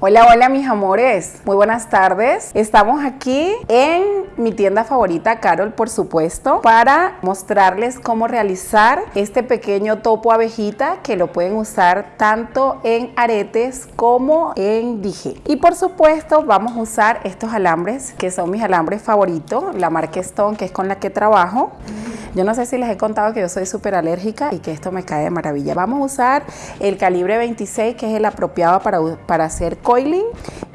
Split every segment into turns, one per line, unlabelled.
Hola, hola mis amores, muy buenas tardes. Estamos aquí en mi tienda favorita, Carol, por supuesto, para mostrarles cómo realizar este pequeño topo abejita que lo pueden usar tanto en aretes como en dije. Y por supuesto vamos a usar estos alambres que son mis alambres favoritos, la marca Stone que es con la que trabajo. Yo no sé si les he contado que yo soy súper alérgica y que esto me cae de maravilla. Vamos a usar el calibre 26 que es el apropiado para, para hacer coiling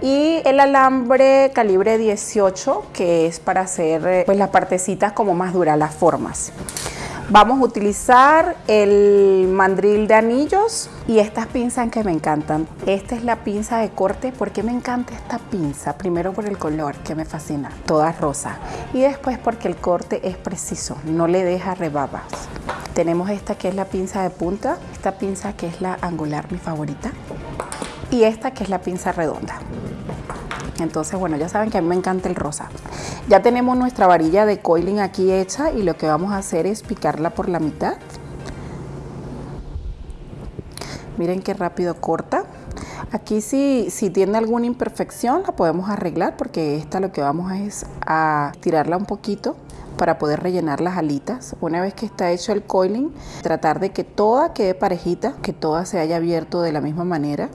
y el alambre calibre 18 que es para hacer eh, pues las partecitas como más duras, las formas. Vamos a utilizar el mandril de anillos y estas pinzas que me encantan. Esta es la pinza de corte. ¿Por qué me encanta esta pinza? Primero por el color que me fascina, toda rosa. Y después porque el corte es preciso, no le deja rebabas. Tenemos esta que es la pinza de punta, esta pinza que es la angular, mi favorita. Y esta que es la pinza redonda. Entonces, bueno, ya saben que a mí me encanta el rosa. Ya tenemos nuestra varilla de coiling aquí hecha y lo que vamos a hacer es picarla por la mitad. Miren qué rápido corta. Aquí si, si tiene alguna imperfección la podemos arreglar porque esta lo que vamos a es a tirarla un poquito para poder rellenar las alitas. Una vez que está hecho el coiling, tratar de que toda quede parejita, que toda se haya abierto de la misma manera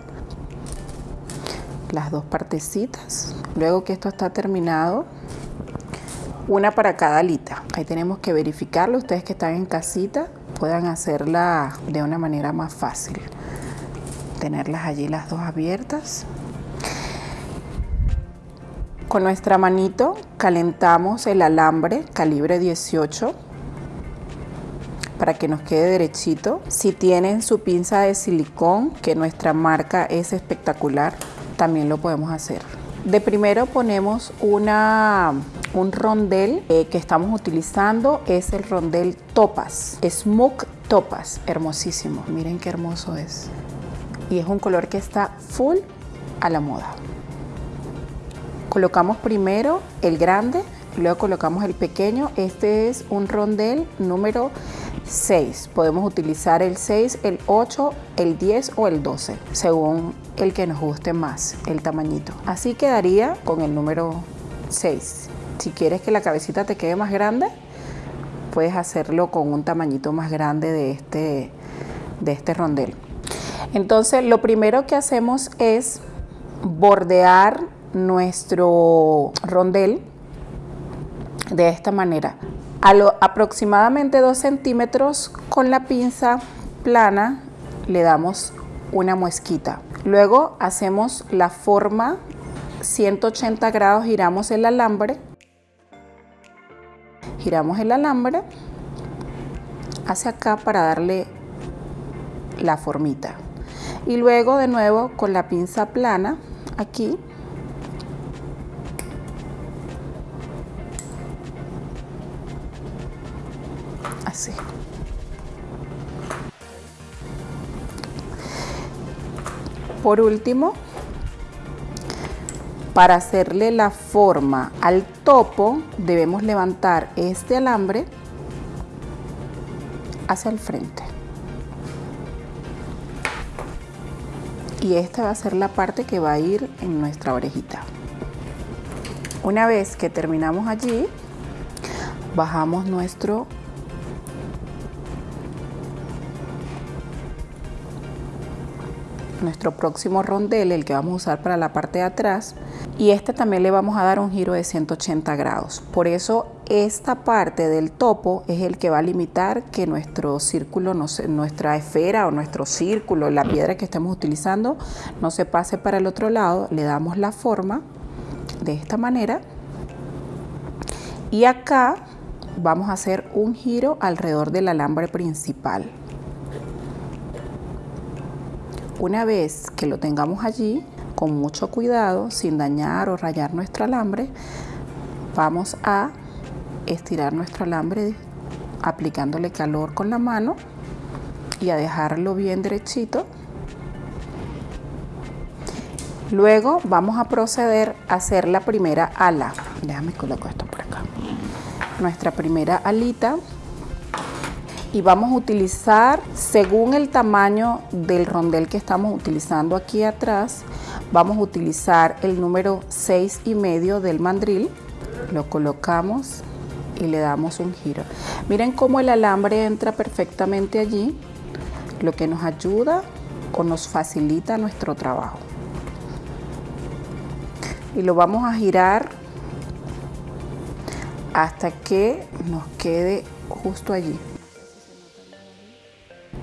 las dos partecitas. Luego que esto está terminado, una para cada alita. Ahí tenemos que verificarlo. Ustedes que están en casita puedan hacerla de una manera más fácil. Tenerlas allí las dos abiertas. Con nuestra manito calentamos el alambre calibre 18 para que nos quede derechito. Si tienen su pinza de silicón, que nuestra marca es espectacular, también lo podemos hacer. De primero ponemos una, un rondel eh, que estamos utilizando, es el rondel Topas, Smoke Topas, hermosísimo, miren qué hermoso es. Y es un color que está full a la moda. Colocamos primero el grande, luego colocamos el pequeño. Este es un rondel número 6. Podemos utilizar el 6, el 8, el 10 o el 12, según el que nos guste más, el tamañito. Así quedaría con el número 6. Si quieres que la cabecita te quede más grande, puedes hacerlo con un tamañito más grande de este, de este rondel. Entonces, lo primero que hacemos es bordear nuestro rondel de esta manera a lo, aproximadamente 2 centímetros con la pinza plana le damos una muesquita. Luego hacemos la forma 180 grados, giramos el alambre, giramos el alambre hacia acá para darle la formita. Y luego de nuevo con la pinza plana aquí así. Por último, para hacerle la forma al topo, debemos levantar este alambre hacia el frente. Y esta va a ser la parte que va a ir en nuestra orejita. Una vez que terminamos allí, bajamos nuestro nuestro próximo rondel, el que vamos a usar para la parte de atrás. Y este también le vamos a dar un giro de 180 grados. Por eso esta parte del topo es el que va a limitar que nuestro círculo, nuestra esfera o nuestro círculo, la piedra que estemos utilizando, no se pase para el otro lado. Le damos la forma de esta manera. Y acá vamos a hacer un giro alrededor del alambre principal. Una vez que lo tengamos allí, con mucho cuidado, sin dañar o rayar nuestro alambre, vamos a estirar nuestro alambre aplicándole calor con la mano y a dejarlo bien derechito. Luego vamos a proceder a hacer la primera ala. Déjame colocar esto por acá. Nuestra primera alita y vamos a utilizar según el tamaño del rondel que estamos utilizando aquí atrás vamos a utilizar el número 6 y medio del mandril, lo colocamos y le damos un giro. Miren cómo el alambre entra perfectamente allí, lo que nos ayuda o nos facilita nuestro trabajo. Y lo vamos a girar hasta que nos quede justo allí.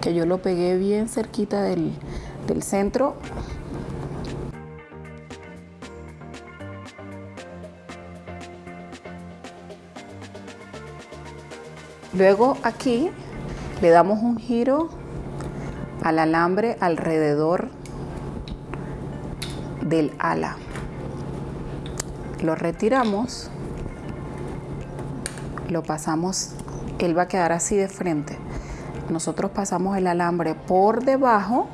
Que yo lo pegué bien cerquita del, del centro Luego aquí le damos un giro al alambre alrededor del ala. Lo retiramos, lo pasamos, él va a quedar así de frente. Nosotros pasamos el alambre por debajo,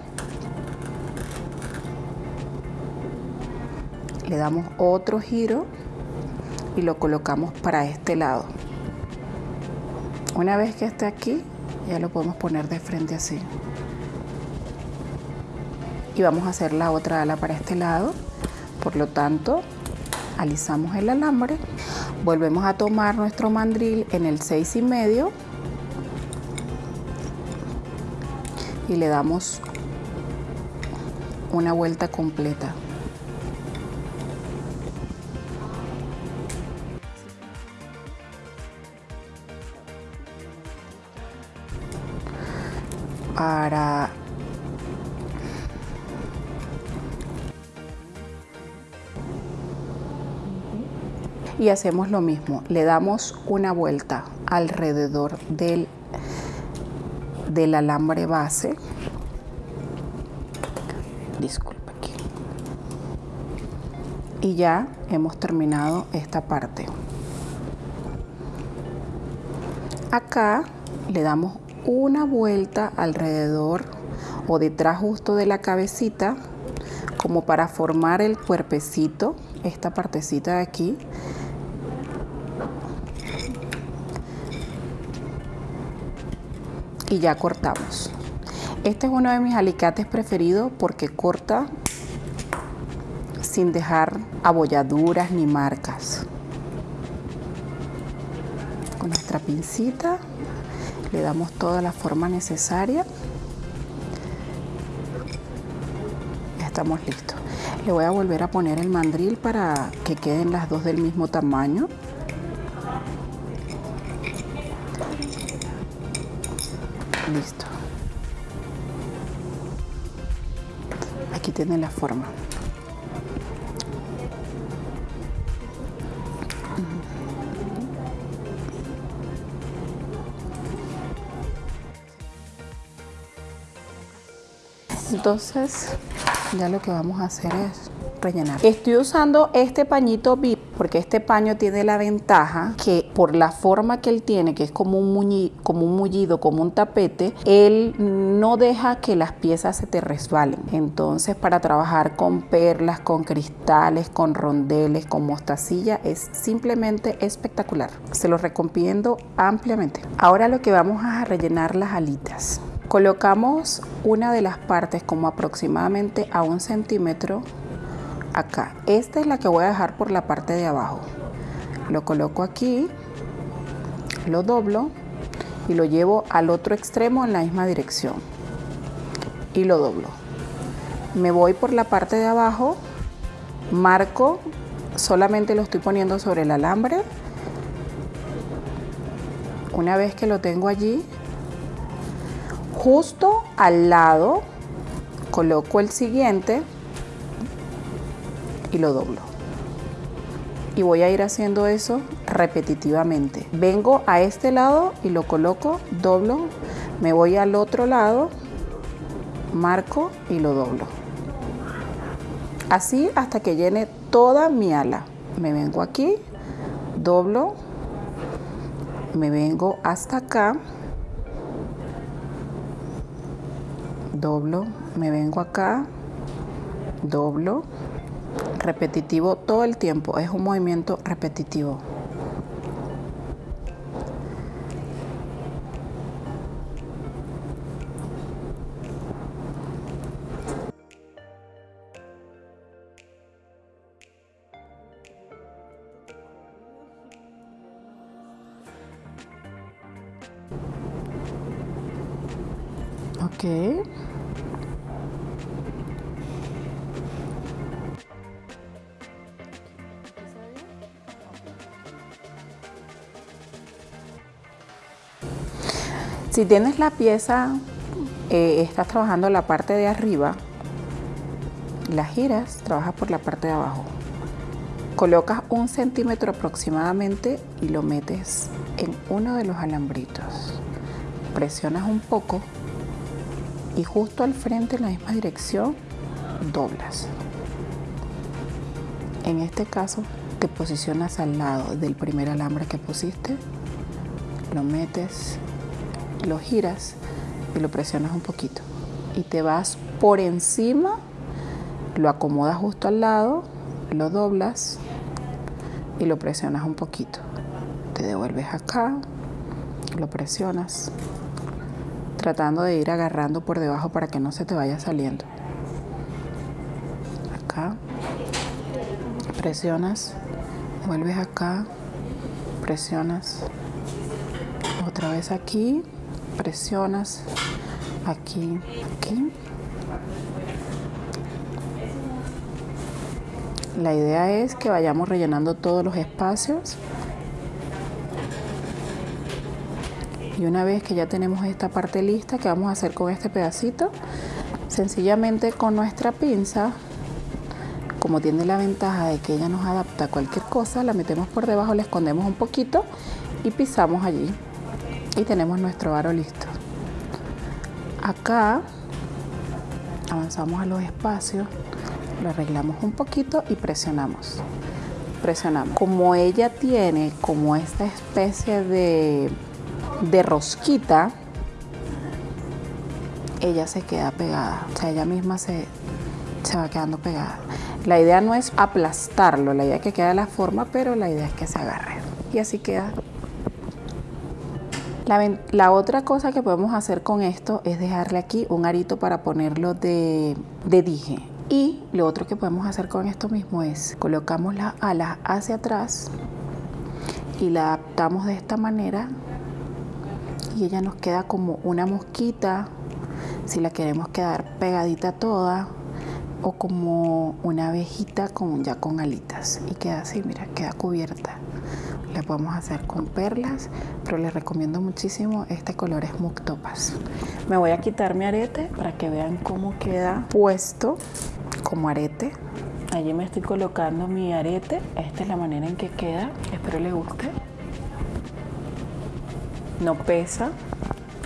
le damos otro giro y lo colocamos para este lado. Una vez que esté aquí, ya lo podemos poner de frente así. Y vamos a hacer la otra ala para este lado. Por lo tanto, alisamos el alambre. Volvemos a tomar nuestro mandril en el 6 y medio. Y le damos una vuelta completa. para y hacemos lo mismo le damos una vuelta alrededor del del alambre base disculpa aquí y ya hemos terminado esta parte acá le damos una vuelta alrededor o detrás justo de la cabecita como para formar el cuerpecito, esta partecita de aquí. Y ya cortamos. Este es uno de mis alicates preferidos porque corta sin dejar abolladuras ni marcas. Con nuestra pincita le damos toda la forma necesaria. Ya estamos listos. Le voy a volver a poner el mandril para que queden las dos del mismo tamaño. Listo. Aquí tiene la forma. Entonces ya lo que vamos a hacer es rellenar. Estoy usando este pañito VIP porque este paño tiene la ventaja que por la forma que él tiene, que es como un, como un mullido, como un tapete, él no deja que las piezas se te resbalen. Entonces para trabajar con perlas, con cristales, con rondeles, con mostacilla es simplemente espectacular. Se lo recomiendo ampliamente. Ahora lo que vamos a rellenar las alitas. Colocamos una de las partes como aproximadamente a un centímetro acá. Esta es la que voy a dejar por la parte de abajo. Lo coloco aquí, lo doblo y lo llevo al otro extremo en la misma dirección. Y lo doblo. Me voy por la parte de abajo, marco, solamente lo estoy poniendo sobre el alambre. Una vez que lo tengo allí, justo al lado coloco el siguiente y lo doblo. Y voy a ir haciendo eso repetitivamente. Vengo a este lado y lo coloco doblo me voy al otro lado marco y lo doblo. Así hasta que llene toda mi ala. Me vengo aquí doblo me vengo hasta acá doblo, me vengo acá, doblo, repetitivo todo el tiempo, es un movimiento repetitivo. Okay. Si tienes la pieza, eh, estás trabajando la parte de arriba, la giras, trabajas por la parte de abajo. Colocas un centímetro aproximadamente y lo metes en uno de los alambritos. Presionas un poco y justo al frente en la misma dirección doblas. En este caso te posicionas al lado del primer alambre que pusiste, lo metes, lo giras y lo presionas un poquito y te vas por encima, lo acomodas justo al lado, lo doblas y lo presionas un poquito. Te devuelves acá, lo presionas, tratando de ir agarrando por debajo para que no se te vaya saliendo. Acá, presionas, vuelves acá, presionas, otra vez aquí, presionas, aquí, aquí. La idea es que vayamos rellenando todos los espacios. Y una vez que ya tenemos esta parte lista, ¿qué vamos a hacer con este pedacito? Sencillamente con nuestra pinza, como tiene la ventaja de que ella nos adapta a cualquier cosa, la metemos por debajo, la escondemos un poquito y pisamos allí. Y tenemos nuestro aro listo. Acá avanzamos a los espacios lo arreglamos un poquito y presionamos. Presionamos. Como ella tiene como esta especie de, de rosquita, ella se queda pegada. O sea, ella misma se, se va quedando pegada. La idea no es aplastarlo, la idea es que quede la forma, pero la idea es que se agarre. Y así queda. La, otra cosa que podemos hacer con esto es dejarle aquí un arito para ponerlo de, de dije. Y lo otro que podemos hacer con esto mismo es colocamos las alas hacia atrás y la adaptamos de esta manera y ella nos queda como una mosquita si la queremos quedar pegadita toda o como una abejita con, ya con alitas y queda así, mira, queda cubierta. La podemos hacer con perlas, pero les recomiendo muchísimo este color es Muktopas. Me voy a quitar mi arete para que vean cómo queda puesto como arete. Allí me estoy colocando mi arete. Esta es la manera en que queda. Espero les guste. No pesa.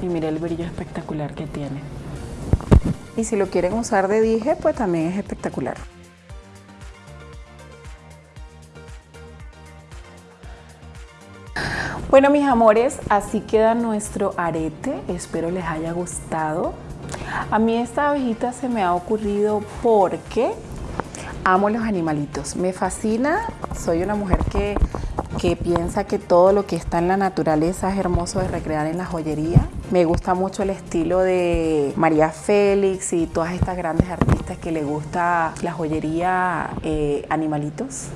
Y mire el brillo espectacular que tiene. Y si lo quieren usar de dije, pues también es espectacular. Bueno, mis amores, así queda nuestro arete. Espero les haya gustado. A mí esta abejita se me ha ocurrido porque amo los animalitos. Me fascina, soy una mujer que, que piensa que todo lo que está en la naturaleza es hermoso de recrear en la joyería. Me gusta mucho el estilo de María Félix y todas estas grandes artistas que le gusta la joyería eh, animalitos.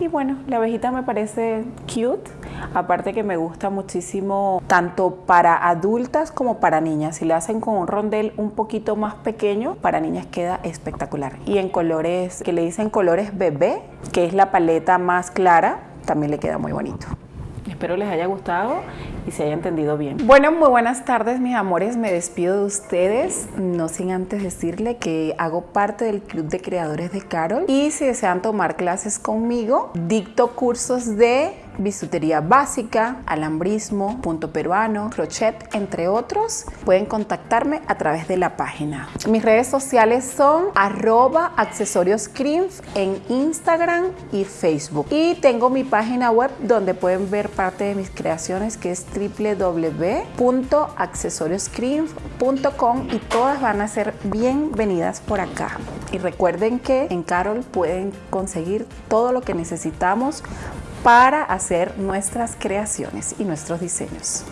Y bueno, la abejita me parece cute. Aparte que me gusta muchísimo tanto para adultas como para niñas. Si le hacen con un rondel un poquito más pequeño, para niñas queda espectacular. Y en colores que le dicen colores bebé, que es la paleta más clara, también le queda muy bonito. Espero les haya gustado y se haya entendido bien. Bueno, muy buenas tardes mis amores, me despido de ustedes, no sin antes decirle que hago parte del Club de Creadores de Carol y si desean tomar clases conmigo, dicto cursos de bisutería básica, alambrismo, punto peruano, crochet, entre otros, pueden contactarme a través de la página. Mis redes sociales son arroba accesorios en Instagram y Facebook. Y tengo mi página web donde pueden ver parte de mis creaciones que es www.accesorioscream.com y todas van a ser bienvenidas por acá. Y recuerden que en Carol pueden conseguir todo lo que necesitamos para hacer nuestras creaciones y nuestros diseños.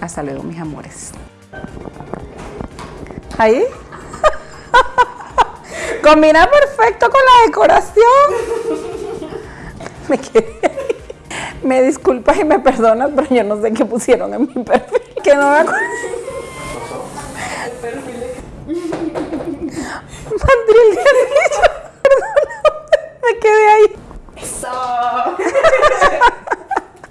Hasta luego, mis amores. Ahí. Combina perfecto con la decoración. Me quedé. Me disculpas y me perdonas, pero yo no sé qué pusieron en mi perfil. Que no me acuerdo.